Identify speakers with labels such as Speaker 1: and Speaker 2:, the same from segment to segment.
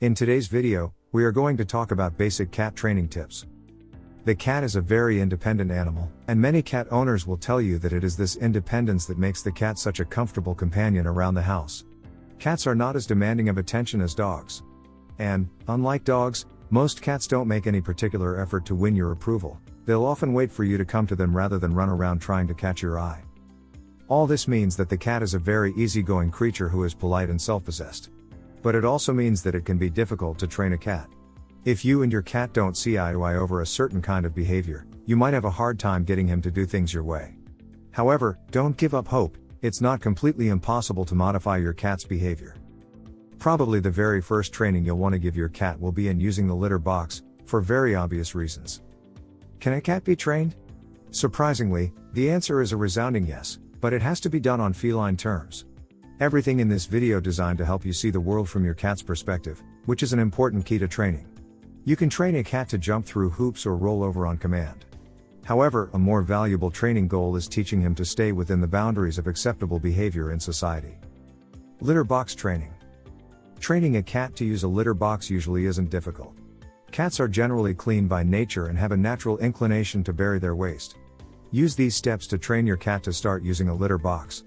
Speaker 1: In today's video, we are going to talk about basic cat training tips. The cat is a very independent animal, and many cat owners will tell you that it is this independence that makes the cat such a comfortable companion around the house. Cats are not as demanding of attention as dogs. And, unlike dogs, most cats don't make any particular effort to win your approval, they'll often wait for you to come to them rather than run around trying to catch your eye. All this means that the cat is a very easygoing creature who is polite and self possessed. But it also means that it can be difficult to train a cat. If you and your cat don't see eye to eye over a certain kind of behavior, you might have a hard time getting him to do things your way. However, don't give up hope, it's not completely impossible to modify your cat's behavior. Probably the very first training you'll want to give your cat will be in using the litter box, for very obvious reasons. Can a cat be trained? Surprisingly, the answer is a resounding yes, but it has to be done on feline terms. Everything in this video designed to help you see the world from your cat's perspective, which is an important key to training. You can train a cat to jump through hoops or roll over on command. However, a more valuable training goal is teaching him to stay within the boundaries of acceptable behavior in society. Litter box training. Training a cat to use a litter box usually isn't difficult. Cats are generally clean by nature and have a natural inclination to bury their waste. Use these steps to train your cat to start using a litter box.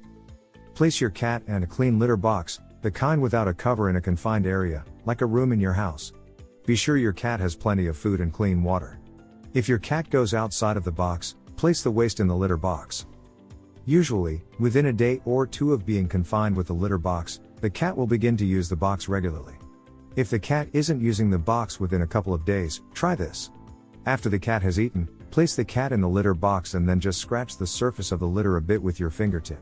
Speaker 1: Place your cat in a clean litter box, the kind without a cover in a confined area, like a room in your house. Be sure your cat has plenty of food and clean water. If your cat goes outside of the box, place the waste in the litter box. Usually, within a day or two of being confined with the litter box, the cat will begin to use the box regularly. If the cat isn't using the box within a couple of days, try this. After the cat has eaten, place the cat in the litter box and then just scratch the surface of the litter a bit with your fingertip.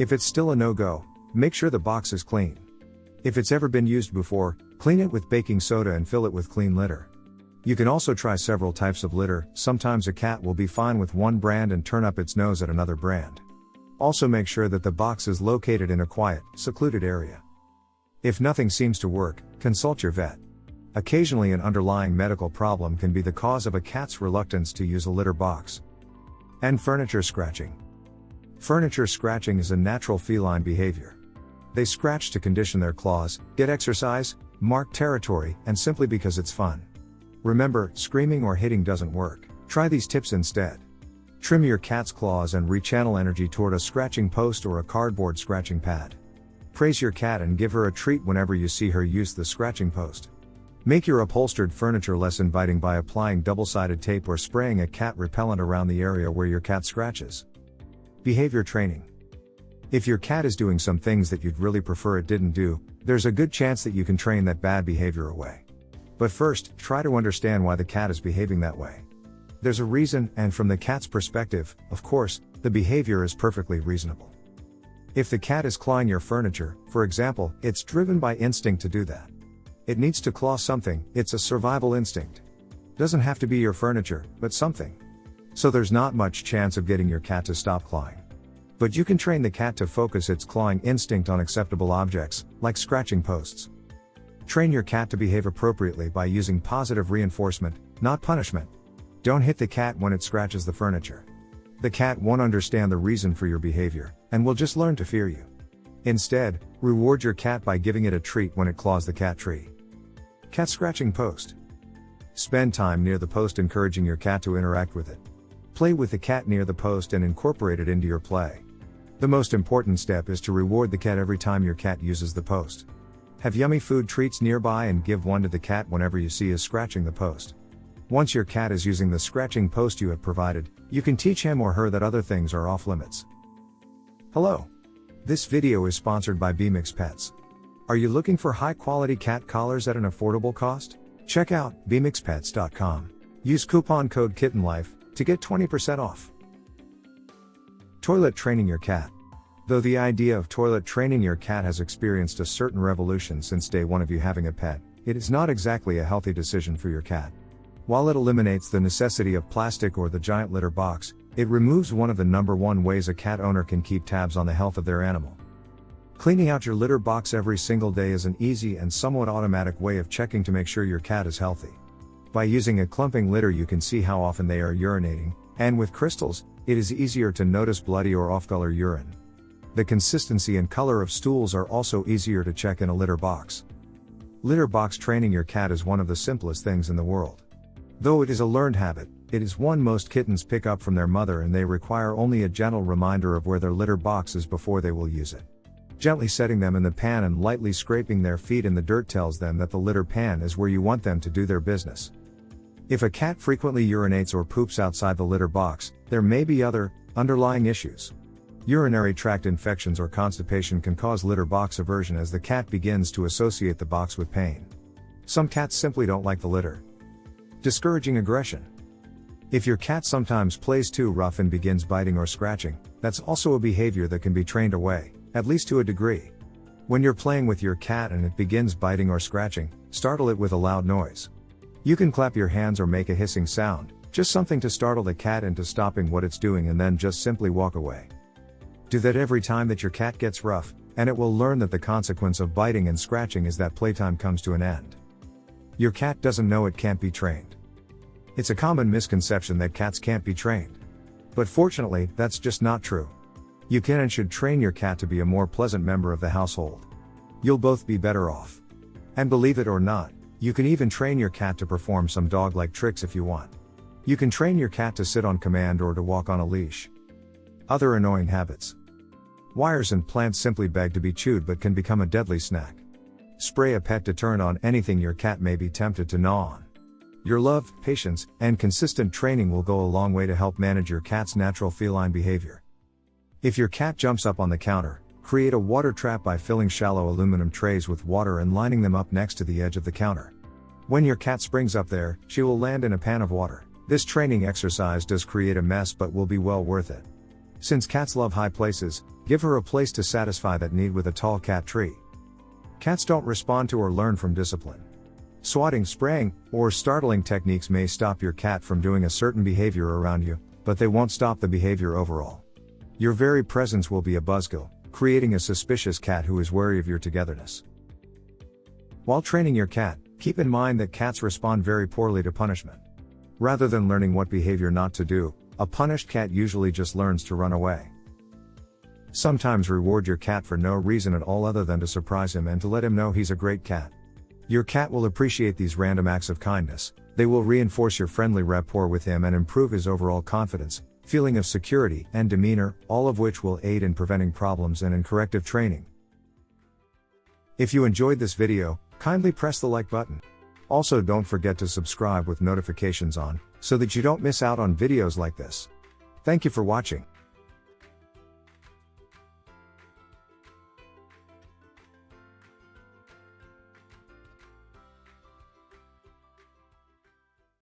Speaker 1: If it's still a no-go, make sure the box is clean. If it's ever been used before, clean it with baking soda and fill it with clean litter. You can also try several types of litter, sometimes a cat will be fine with one brand and turn up its nose at another brand. Also make sure that the box is located in a quiet, secluded area. If nothing seems to work, consult your vet. Occasionally an underlying medical problem can be the cause of a cat's reluctance to use a litter box. And furniture scratching. Furniture scratching is a natural feline behavior. They scratch to condition their claws, get exercise, mark territory, and simply because it's fun. Remember, screaming or hitting doesn't work. Try these tips instead. Trim your cat's claws and rechannel energy toward a scratching post or a cardboard scratching pad. Praise your cat and give her a treat whenever you see her use the scratching post. Make your upholstered furniture less inviting by applying double sided tape or spraying a cat repellent around the area where your cat scratches. Behavior training. If your cat is doing some things that you'd really prefer it didn't do, there's a good chance that you can train that bad behavior away. But first, try to understand why the cat is behaving that way. There's a reason, and from the cat's perspective, of course, the behavior is perfectly reasonable. If the cat is clawing your furniture, for example, it's driven by instinct to do that. It needs to claw something, it's a survival instinct. Doesn't have to be your furniture, but something. So there's not much chance of getting your cat to stop clawing. But you can train the cat to focus its clawing instinct on acceptable objects, like scratching posts. Train your cat to behave appropriately by using positive reinforcement, not punishment. Don't hit the cat when it scratches the furniture. The cat won't understand the reason for your behavior, and will just learn to fear you. Instead, reward your cat by giving it a treat when it claws the cat tree. Cat scratching post. Spend time near the post encouraging your cat to interact with it. Play with the cat near the post and incorporate it into your play. The most important step is to reward the cat every time your cat uses the post. Have yummy food treats nearby and give one to the cat whenever you see is scratching the post. Once your cat is using the scratching post you have provided, you can teach him or her that other things are off limits. Hello. This video is sponsored by BMX Pets. Are you looking for high quality cat collars at an affordable cost? Check out bmxpets.com. Use coupon code KittenLife to get 20% off. Toilet training your cat. Though the idea of toilet training your cat has experienced a certain revolution since day one of you having a pet, it is not exactly a healthy decision for your cat. While it eliminates the necessity of plastic or the giant litter box, it removes one of the number one ways a cat owner can keep tabs on the health of their animal. Cleaning out your litter box every single day is an easy and somewhat automatic way of checking to make sure your cat is healthy. By using a clumping litter, you can see how often they are urinating, and with crystals, it is easier to notice bloody or off color urine. The consistency and color of stools are also easier to check in a litter box. Litter box training your cat is one of the simplest things in the world. Though it is a learned habit, it is one most kittens pick up from their mother and they require only a gentle reminder of where their litter box is before they will use it. Gently setting them in the pan and lightly scraping their feet in the dirt tells them that the litter pan is where you want them to do their business. If a cat frequently urinates or poops outside the litter box, there may be other, underlying issues. Urinary tract infections or constipation can cause litter box aversion as the cat begins to associate the box with pain. Some cats simply don't like the litter. Discouraging aggression. If your cat sometimes plays too rough and begins biting or scratching, that's also a behavior that can be trained away, at least to a degree. When you're playing with your cat and it begins biting or scratching, startle it with a loud noise. You can clap your hands or make a hissing sound, just something to startle the cat into stopping what it's doing and then just simply walk away. Do that every time that your cat gets rough, and it will learn that the consequence of biting and scratching is that playtime comes to an end. Your cat doesn't know it can't be trained. It's a common misconception that cats can't be trained. But fortunately, that's just not true. You can and should train your cat to be a more pleasant member of the household. You'll both be better off. And believe it or not, you can even train your cat to perform some dog like tricks if you want. You can train your cat to sit on command or to walk on a leash. Other annoying habits. Wires and plants simply beg to be chewed but can become a deadly snack. Spray a pet deterrent on anything your cat may be tempted to gnaw on. Your love, patience, and consistent training will go a long way to help manage your cat's natural feline behavior. If your cat jumps up on the counter, create a water trap by filling shallow aluminum trays with water and lining them up next to the edge of the counter. When your cat springs up there, she will land in a pan of water. This training exercise does create a mess but will be well worth it. Since cats love high places, give her a place to satisfy that need with a tall cat tree. Cats don't respond to or learn from discipline. Swatting, spraying, or startling techniques may stop your cat from doing a certain behavior around you, but they won't stop the behavior overall. Your very presence will be a buzzkill, creating a suspicious cat who is wary of your togetherness. While training your cat, keep in mind that cats respond very poorly to punishment. Rather than learning what behavior not to do, a punished cat usually just learns to run away. Sometimes reward your cat for no reason at all other than to surprise him and to let him know he's a great cat. Your cat will appreciate these random acts of kindness, they will reinforce your friendly rapport with him and improve his overall confidence, feeling of security, and demeanor, all of which will aid in preventing problems and in corrective training. If you enjoyed this video, kindly press the like button. Also don't forget to subscribe with notifications on, so that you don't miss out on videos like this. Thank you for watching.